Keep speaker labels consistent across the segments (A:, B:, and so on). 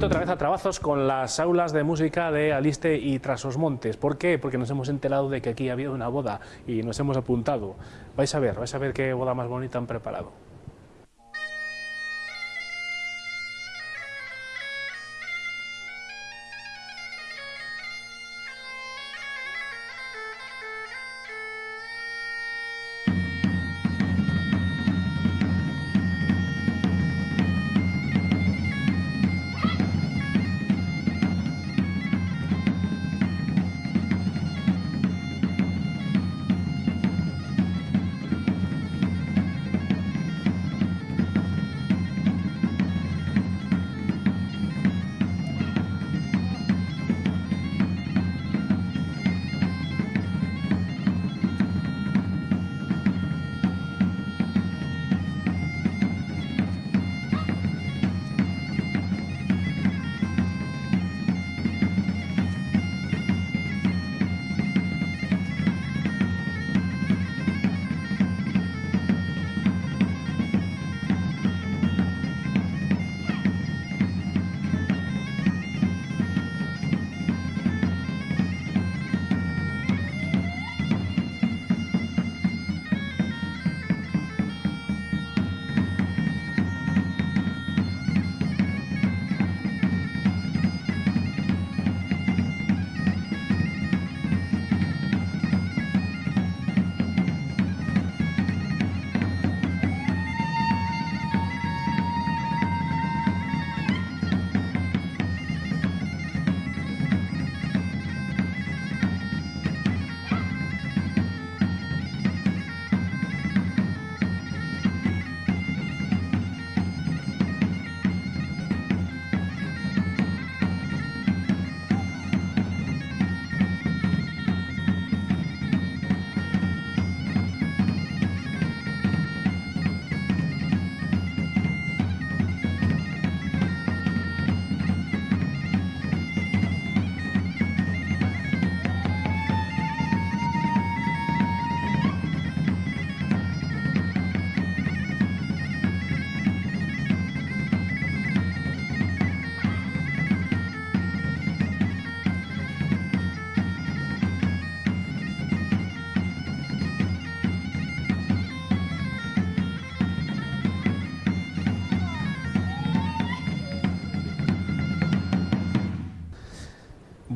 A: vuelto otra vez a trabajos con las aulas de música de Aliste y Trasosmontes. ¿Por qué? Porque nos hemos enterado de que aquí ha habido una boda y nos hemos apuntado. Vais a ver, vais a ver qué boda más bonita han preparado.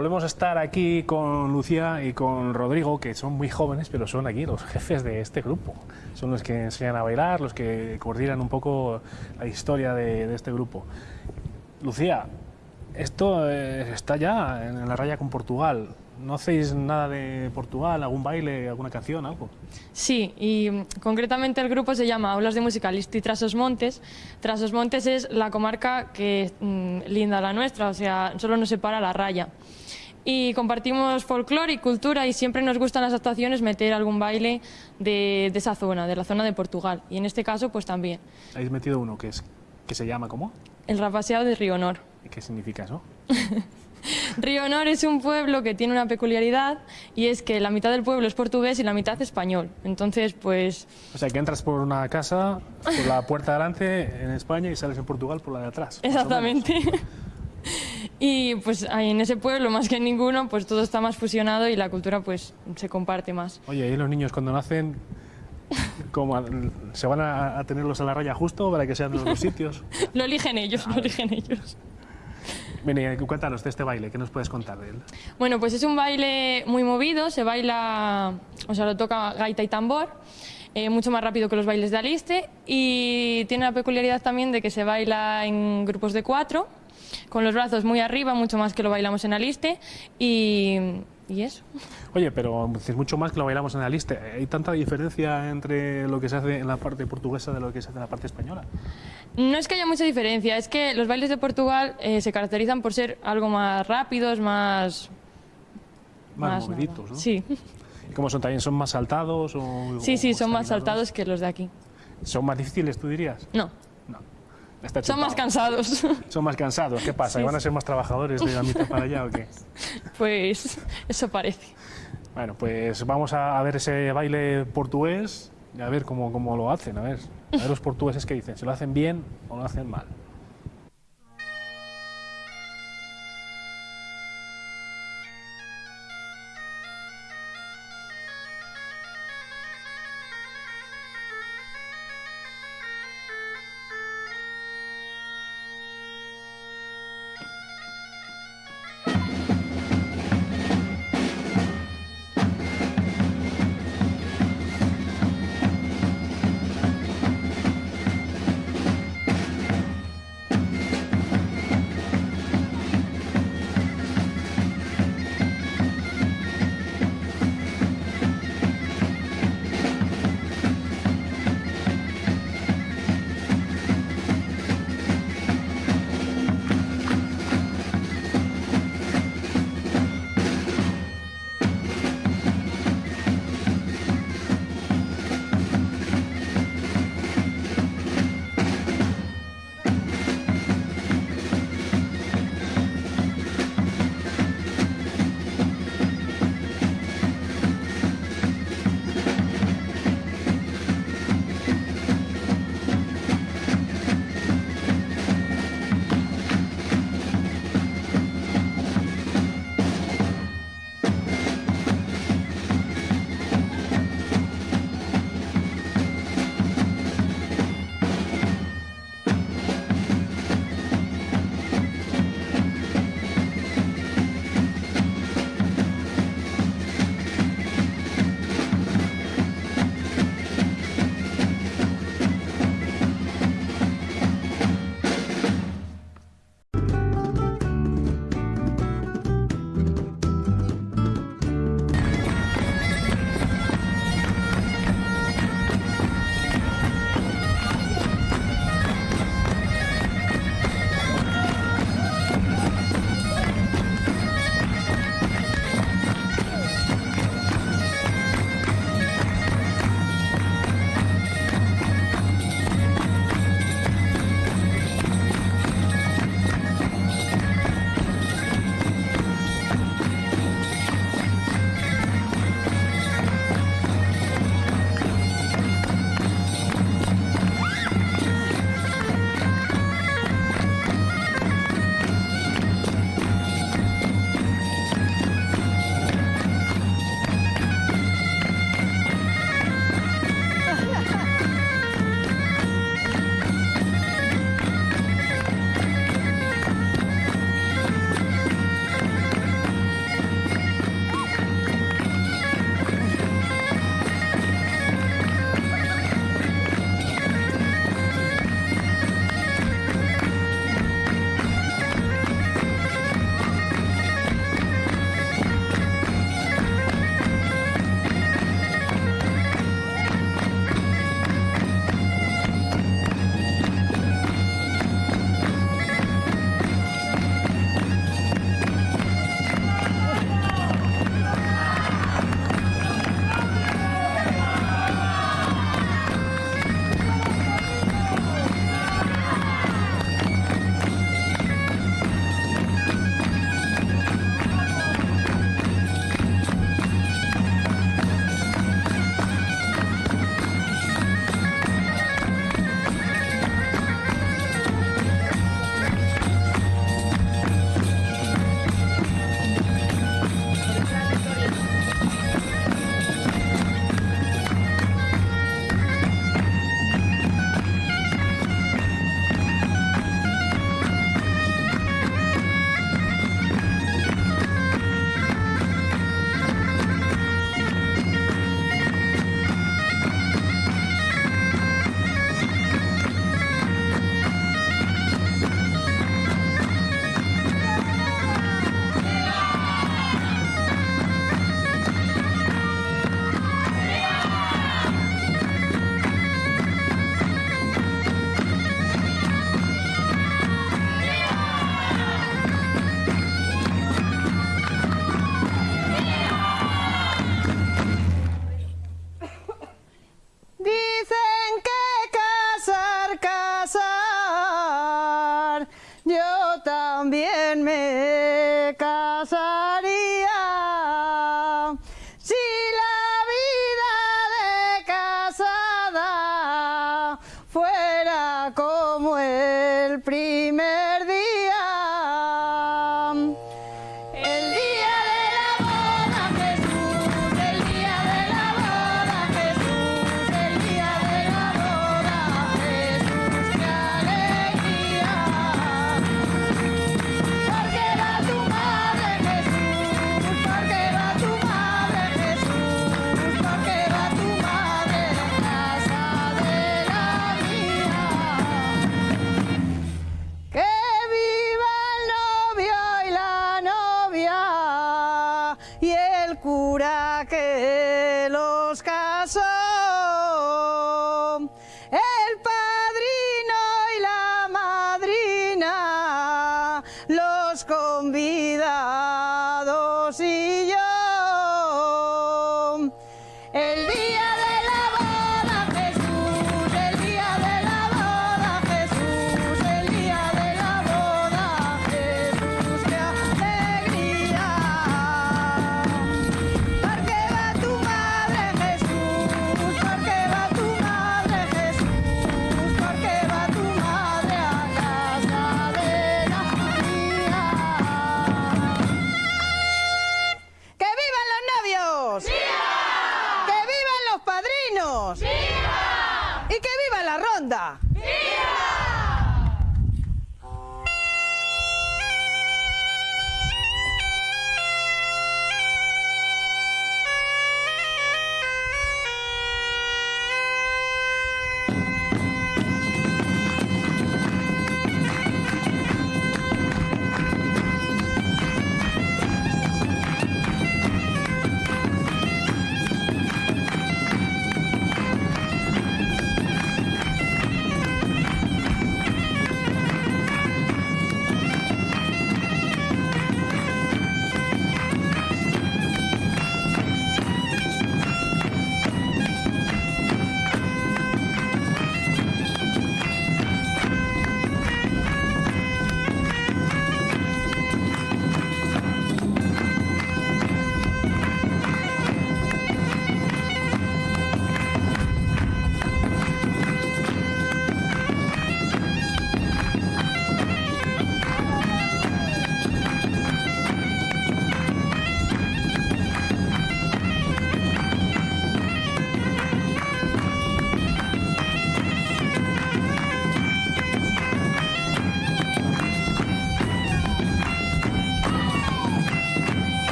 A: Volvemos a estar aquí con Lucía y con Rodrigo, que son muy jóvenes, pero son aquí los jefes de este grupo. Son los que enseñan a bailar, los que coordinan un poco la historia de, este grupo. Lucía, esto eh, está ya en la raya con Portugal. ¿No hacéis nada de Portugal, algún baile, alguna canción, algo?
B: Sí, y mm, concretamente el grupo se llama Aulas de Música Listo y Trasos Montes. Trasos Montes es la comarca que mm, linda la nuestra, o sea, solo nos separa la raya. Y compartimos folclore y cultura y siempre nos gustan las actuaciones meter algún baile de, de esa zona, de la zona de Portugal. Y en este caso, pues también.
A: Habéis metido uno que, es, que se llama ¿cómo?
B: El rapaseado de Río Honor.
A: ¿Y ¿Qué significa eso?
B: Río Honor es un pueblo que tiene una peculiaridad y es que la mitad del pueblo es portugués y la mitad español. Entonces, pues...
A: O sea, que entras por una casa, por la puerta de delante en España y sales en Portugal por la de atrás.
B: Exactamente. Y pues ahí en ese pueblo, más que en ninguno, pues todo está más fusionado y la cultura pues se comparte más.
A: Oye, ¿y los niños cuando nacen, cómo, se van a, a tenerlos a la raya justo para que sean los dos sitios?
B: Lo eligen ellos, lo eligen ellos.
A: Ven, y cuéntanos de este baile, ¿qué nos puedes contar de él?
B: Bueno, pues es un baile muy movido, se baila, o sea, lo toca gaita y tambor, eh, mucho más rápido que los bailes de Aliste y tiene la peculiaridad también de que se baila en grupos de cuatro, con los brazos muy arriba, mucho más que lo bailamos en Aliste y, y eso.
A: Oye, pero es mucho más que lo bailamos en la lista. ¿Hay tanta diferencia entre lo que se hace en la parte portuguesa de lo que se hace en la parte española?
B: No es que haya mucha diferencia, es que los bailes de Portugal eh, se caracterizan por ser algo más rápidos, más...
A: Más,
B: nada.
A: moviditos, ¿no?
B: Sí,
A: ¿Y cómo son? ¿También son más saltados? O,
B: sí, sí, son más saltados que los de aquí.
A: ¿Son más difíciles, tú dirías?
B: No,
A: No. Está
B: son más cansados.
A: Son más cansados. ¿Qué pasa?
B: Sí,
A: ¿Y van a ser más trabajadores de la mitad para allá o qué?
B: pues eso parece.
A: Bueno, pues vamos a a ver ese baile portugués y a ver cómo, cómo lo hacen. A ver, a ver los portugueses qué dicen. ¿Se lo hacen bien o lo hacen mal?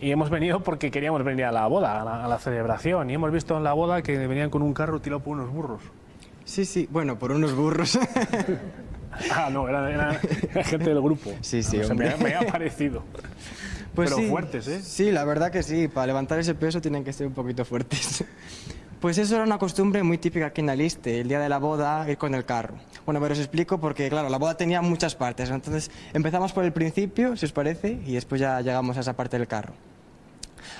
C: Y
A: hemos venido porque queríamos venir a la boda, a la, a la celebración. Y hemos visto en la boda que venían con un carro tirado por unos burros.
D: Sí, sí, bueno, por unos burros.
A: Ah, no, era, era- era gente del grupo.
D: Sí, sí,
A: No
D: hombre.
A: me, me ha parecido.
D: Pues
A: Pero
D: sí,
A: fuertes, ¿eh?
D: Sí, la verdad que sí, para levantar ese peso tienen que ser un poquito fuertes. Pues eso era una costumbre muy típica aquí en Aliste, el día de la boda, ir con el carro. Bueno, pero os explico porque, claro, la boda tenía muchas partes. Entonces, empezamos por el principio, si os parece, y después ya llegamos a esa parte del carro.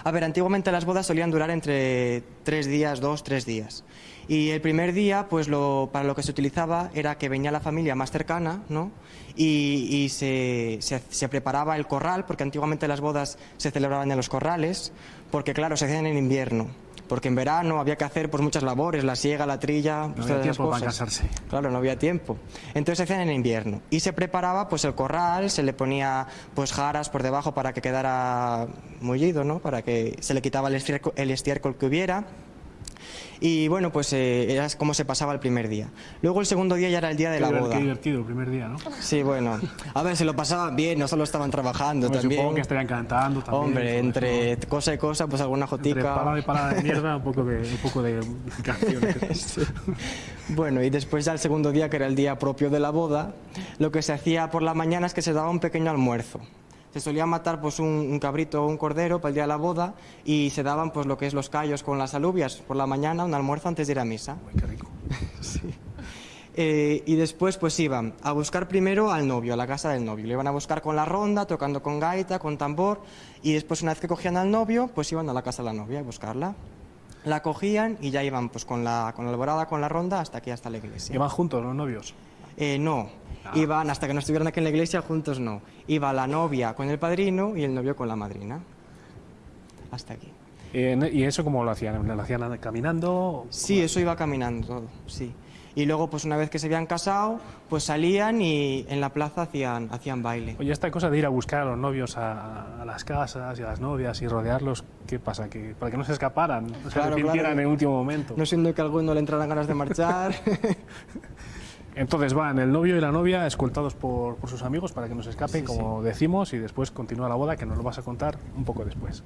D: A ver, antiguamente las bodas solían durar entre tres días, dos, tres días. Y el primer día, pues lo, para lo que se utilizaba era que venía la familia más cercana, ¿no? Y, se preparaba el corral, porque antiguamente las bodas se celebraban en los corrales, porque claro, se hacían en invierno. Porque en verano había que hacer pues muchas labores, la siega, la trilla, pues,
A: había
D: todas esas
A: tiempo para casarse.
D: Claro, no había tiempo. Entonces se hacían en invierno. Y se preparaba pues el corral, se le ponía pues jaras por debajo para que quedara mullido, ¿no? Para que se le quitaba el estiércol, el estiércol que hubiera. Y bueno, pues eh, era como se pasaba el primer día. Luego el segundo día ya era el día de la boda.
A: Qué divertido el primer día, ¿no?
D: Sí, bueno. A ver, se lo pasaban bien, no solo estaban trabajando
A: Hombre,
D: también.
A: Supongo que estarían cantando también.
D: Hombre, entre
A: eso,
D: cosa y cosa, pues alguna
A: Entre
D: jotica.
A: parada y parada de mierda, un poco de, un poco de canciones.
D: Bueno, y después ya el segundo día, que era el día propio de la boda, lo que se hacía por la mañana es que se daba un pequeño almuerzo. Se solía matar pues un, un cabrito o un cordero para el día de la boda y se daban pues lo que es los callos con las alubias por la mañana, un almuerzo antes de ir a misa.
A: Uy, qué rico.
D: Eh, y después pues iban a buscar primero al novio, a la casa del novio. Le iban a buscar con la ronda, tocando con gaita, con tambor. Y después una vez que cogían al novio, pues iban a la casa de la novia a buscarla. La cogían y ya iban pues con la, con la alborada, con la ronda, hasta aquí, hasta la iglesia.
A: ¿Iban juntos los novios?
D: Eh, no, iban hasta que no estuvieran aquí en la iglesia juntos, no. Iba la novia con el padrino y el novio con la madrina. Hasta aquí.
A: ¿Y eso cómo lo hacían? ¿Lo hacían caminando?
D: Sí, eso iba caminando sí. Y luego, pues una vez que se habían casado, pues salían y en la plaza hacían, hacían baile.
A: Oye, esta cosa de ir a buscar a los novios a, a las casas y a las novias y rodearlos, ¿qué pasa? Que, para que no se escaparan, no se
D: Claro, claro.
A: en el último momento.
D: No siendo que a alguno le entraran ganas de marchar.
A: Entonces van el novio y la novia escoltados por, por sus amigos para que no se escapen,
D: Sí,
A: como decimos, y después continúa la boda, que nos lo vas a contar un poco después.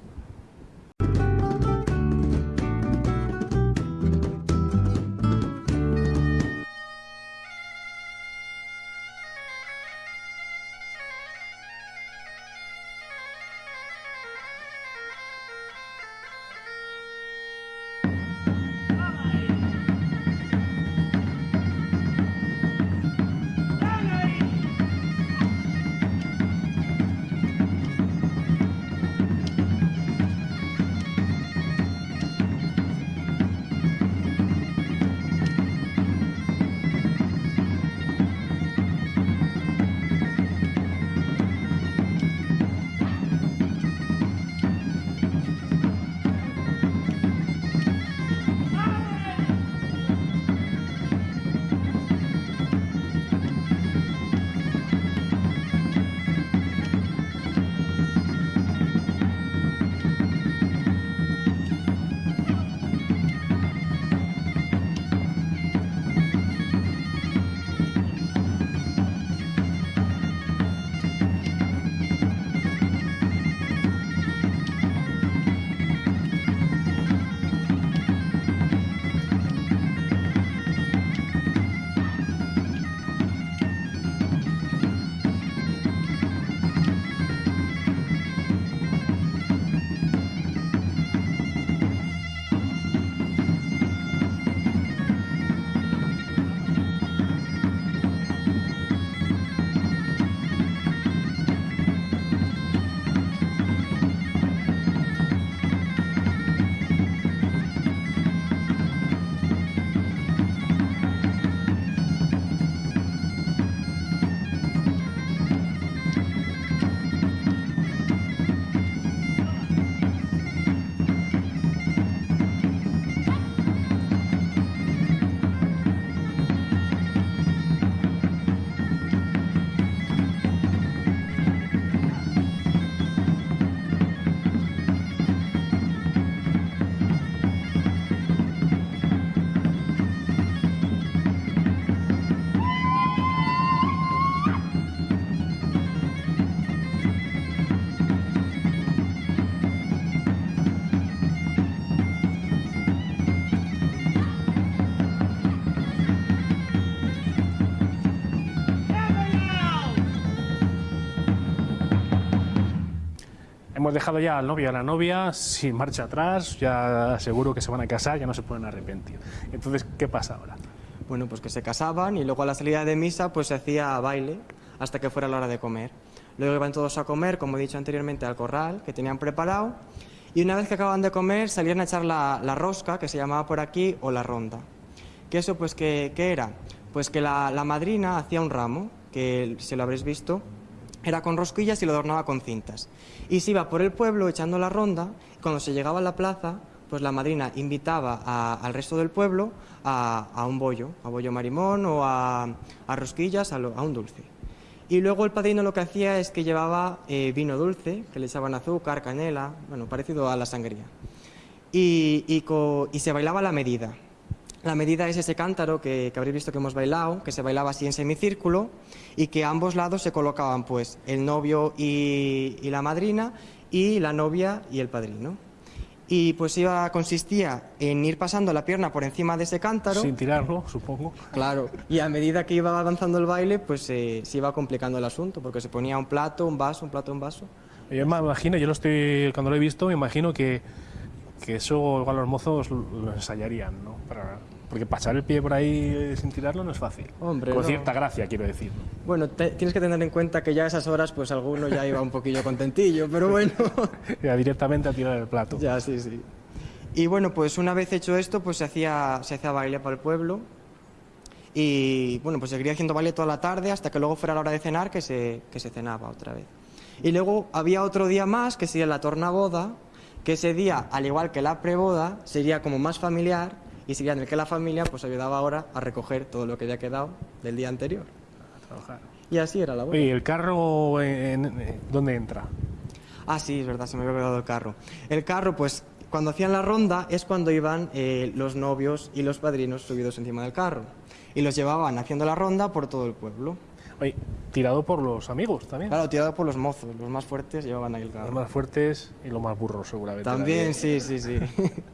A: Dejado ya al novio y a la novia sin marcha atrás, ya seguro que se van a casar, ya no se pueden arrepentir. Entonces, ¿qué pasa ahora?
D: Bueno, pues que se casaban y luego a la salida de misa pues se hacía baile hasta que fuera la hora de comer. Luego iban todos a comer, como he dicho anteriormente, al corral que tenían preparado y una vez que acababan de comer salían a echar la, la rosca, que se llamaba por aquí, o la ronda. ¿Que eso pues qué, qué era? Pues que la, la madrina hacía un ramo, que si lo habréis visto, era con rosquillas y lo adornaba con cintas. Y se iba por el pueblo echando la ronda, cuando se llegaba a la plaza, pues la madrina invitaba a- al resto del pueblo a, un bollo, a bollo marimón o a, rosquillas, a, un dulce. Y luego el padrino lo que hacía es que llevaba eh, vino dulce, que le echaban azúcar, canela, bueno, parecido a la sangría. y, y se bailaba la medida. La medida es ese cántaro que, que habréis visto que hemos bailado, que se bailaba así en semicírculo y que a ambos lados se colocaban pues el novio y, y la madrina y la novia y el padrino. Y pues iba, consistía en ir pasando la pierna por encima de ese cántaro.
A: Sin tirarlo, supongo.
D: Claro, y a medida que iba avanzando el baile, pues eh, se iba complicando el asunto, porque se ponía un plato, un vaso, un plato, un vaso.
A: Yo me imagino, yo lo estoy, cuando lo he visto, me imagino que, que eso igual los mozos lo ensayarían, ¿no? Para- porque pasar el pie por ahí sin tirarlo no es fácil.
D: Hombre,
A: Con
D: no.
A: cierta gracia, quiero decir.
D: Bueno, te- tienes que tener en cuenta que ya a esas horas, pues alguno ya iba un poquillo contentillo, pero bueno.
A: Ya directamente a tirar el plato.
D: ya, sí, sí. Y bueno, pues una vez hecho esto, pues se hacía, se hacía baile para el pueblo. Y bueno, pues seguiría haciendo baile toda la tarde hasta que luego fuera la hora de cenar, que se, que se cenaba otra vez. Y luego había otro día más, que sería la tornaboda, que ese día, al igual que la preboda, sería como más familiar y sería en el que la familia pues ayudaba ahora a recoger todo lo que había quedado del día anterior.
A: a trabajar.
D: Y así era la boda.
A: Oye, ¿el carro en- en- dónde entra?
D: Ah, sí, es verdad, se me había olvidado el carro. El carro, pues, cuando hacían la ronda es cuando iban eh, los novios y los padrinos subidos encima del carro. Y los llevaban haciendo la ronda por todo el pueblo.
A: Oye, tirado por los amigos también.
D: Claro, tirado por los mozos, los más fuertes llevaban ahí el
A: Los
D: carro.
A: más fuertes y los más burros, seguramente.
D: También, sí, sí, sí.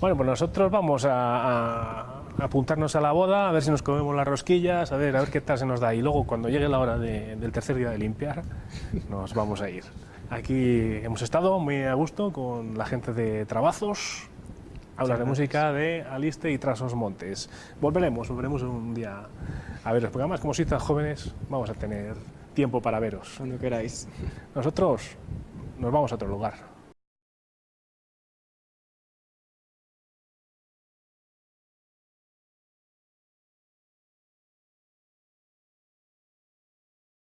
A: Bueno, pues nosotros vamos a, a- apuntarnos a la boda, a ver si nos comemos las rosquillas, a ver, a ver qué tal se nos da. Y luego, cuando llegue la hora de- del tercer día de limpiar, nos vamos a ir. Aquí hemos estado muy a gusto con la gente de Trabazos, aulas de música de Aliste y Trasos Montes. Volveremos, volveremos un día a veros, porque además, como sois tan jóvenes, vamos a tener tiempo para veros.
D: Cuando queráis.
A: Nosotros nos vamos a otro lugar.